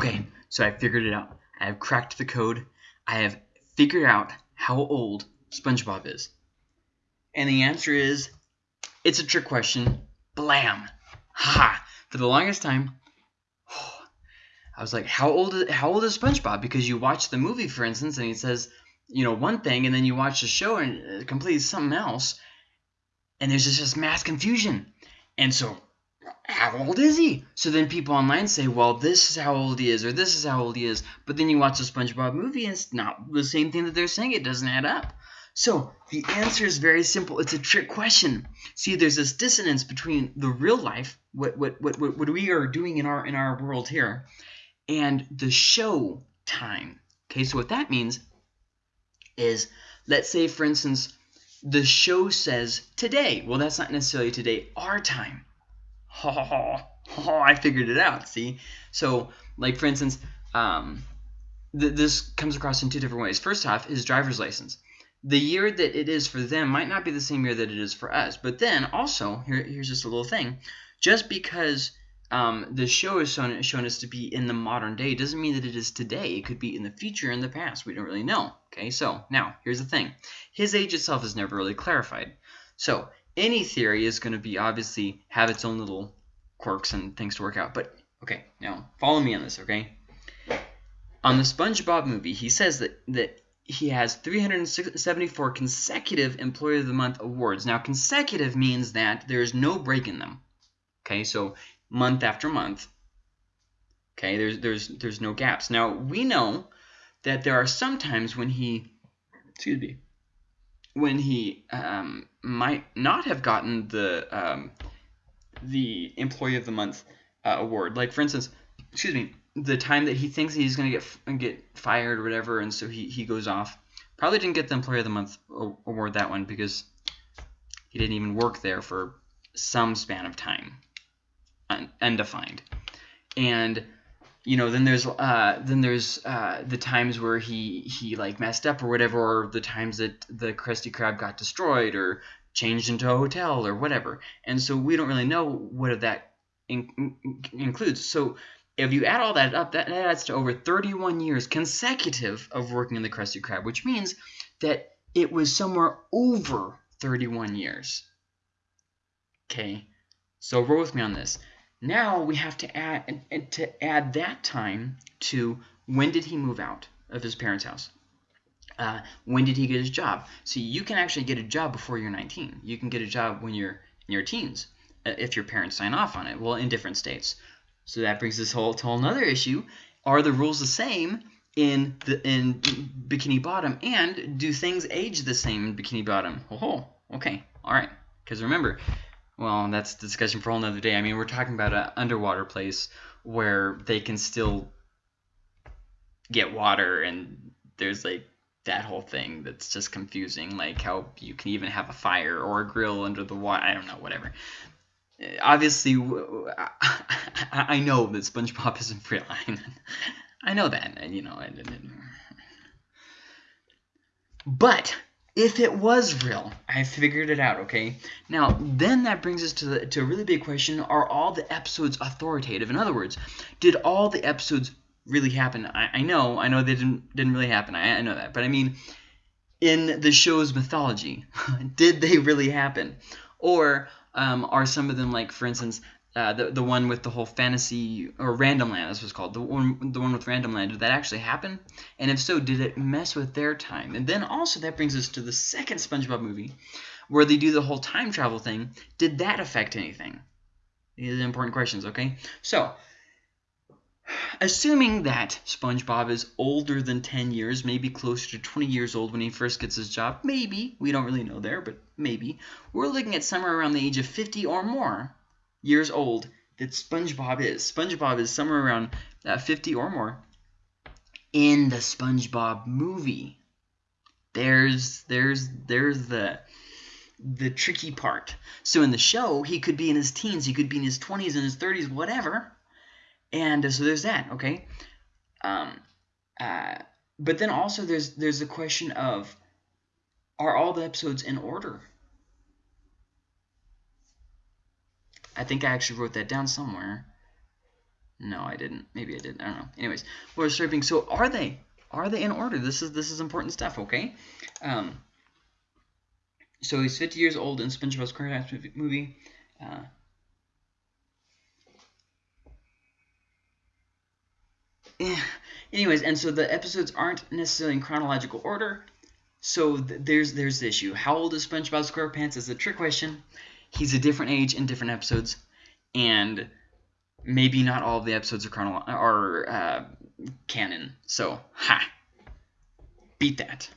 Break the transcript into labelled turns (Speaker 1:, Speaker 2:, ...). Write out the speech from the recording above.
Speaker 1: Okay, so I figured it out. I have cracked the code. I have figured out how old SpongeBob is. And the answer is it's a trick question. Blam. Ha! For the longest time, I was like, how old is, how old is SpongeBob? Because you watch the movie, for instance, and he says, you know, one thing, and then you watch the show and it completely something else, and there's just, just mass confusion. And so how old is he? So then people online say, well, this is how old he is, or this is how old he is. But then you watch the SpongeBob movie, and it's not the same thing that they're saying. It doesn't add up. So the answer is very simple. It's a trick question. See, there's this dissonance between the real life, what what what what we are doing in our in our world here, and the show time. Okay, so what that means is, let's say, for instance, the show says today. Well, that's not necessarily today, our time. Ha ha ha. Oh, I figured it out. See, so like for instance, um, th this comes across in two different ways. First off, his driver's license. The year that it is for them might not be the same year that it is for us. But then also, here, here's just a little thing. Just because um, the show is shown, shown us to be in the modern day doesn't mean that it is today. It could be in the future, in the past. We don't really know. Okay, so now here's the thing. His age itself is never really clarified. So any theory is going to be obviously have its own little quirks and things to work out. But okay, now follow me on this, okay? On the SpongeBob movie, he says that that he has 374 consecutive Employee of the Month awards. Now, consecutive means that there's no break in them. Okay, so month after month. Okay, there's there's there's no gaps. Now we know that there are some times when he, excuse me, when he um, might not have gotten the um, the Employee of the Month uh, award. Like for instance, excuse me, the time that he thinks he's gonna get get fired or whatever, and so he he goes off. Probably didn't get the Employee of the Month award that one because he didn't even work there for some span of time, undefined. And you know, then there's uh, then there's uh, the times where he he like messed up or whatever, or the times that the Krusty Krab got destroyed or changed into a hotel or whatever. And so we don't really know what that in, includes. So if you add all that up, that adds to over 31 years consecutive of working in the Krusty Krab, which means that it was somewhere over 31 years. Okay, so roll with me on this. Now we have to add to add that time to when did he move out of his parents' house? Uh, when did he get his job? See, you can actually get a job before you're 19. You can get a job when you're in your teens uh, if your parents sign off on it. Well, in different states. So that brings us whole to another issue. Are the rules the same in the in Bikini Bottom, and do things age the same in Bikini Bottom? Oh, okay, all right. Because remember, well, that's the discussion for another day. I mean, we're talking about an underwater place where they can still get water, and there's like that whole thing that's just confusing, like how you can even have a fire or a grill under the water. I don't know, whatever. Obviously, I know that SpongeBob isn't real. I know that, and you know, but if it was real, I figured it out, okay? Now, then that brings us to, the, to a really big question. Are all the episodes authoritative? In other words, did all the episodes really happen? I, I know, I know they didn't, didn't really happen. I, I know that. But I mean, in the show's mythology, did they really happen? Or um, are some of them, like, for instance, uh, the the one with the whole fantasy or random land this was called. The one the one with random land did that actually happen? And if so did it mess with their time? And then also that brings us to the second SpongeBob movie where they do the whole time travel thing. Did that affect anything? These are important questions okay? So assuming that SpongeBob is older than 10 years maybe closer to 20 years old when he first gets his job maybe we don't really know there but maybe we're looking at somewhere around the age of 50 or more years old that SpongeBob is. SpongeBob is somewhere around uh, 50 or more in the SpongeBob movie. There's there's there's the the tricky part. So in the show, he could be in his teens, he could be in his 20s and his 30s, whatever. And uh, so there's that, okay? Um, uh, but then also there's there's the question of are all the episodes in order? I think I actually wrote that down somewhere. No, I didn't. Maybe I did. I don't know. Anyways, we're stripping. So are they? Are they in order? This is this is important stuff. Okay. Um. So he's 50 years old in SpongeBob SquarePants movie. Uh, yeah. Anyways, and so the episodes aren't necessarily in chronological order. So th there's there's the issue. How old is SpongeBob SquarePants is a trick question. He's a different age in different episodes, and maybe not all of the episodes are chronolo- are uh, canon. So ha, beat that.